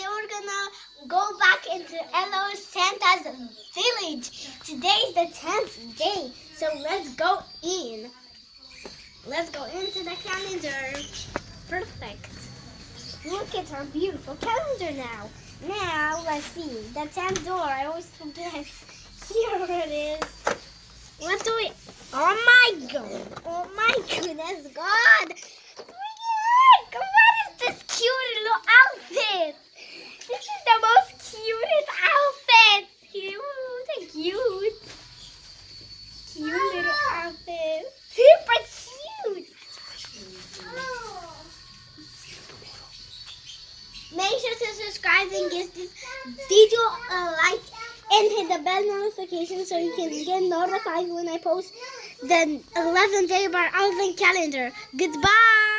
today we're gonna go back into Elo Santa's village. Today's the 10th day, so let's go in. Let's go into the calendar. Perfect. Look at our beautiful calendar now. Now, let's see. The 10th door, I always forget. Here it is. What do we... Oh my god. Oh my goodness, God. Make sure to subscribe and give this video a like and hit the bell notification so you can get notified when I post the 11th day our Advent calendar. Goodbye.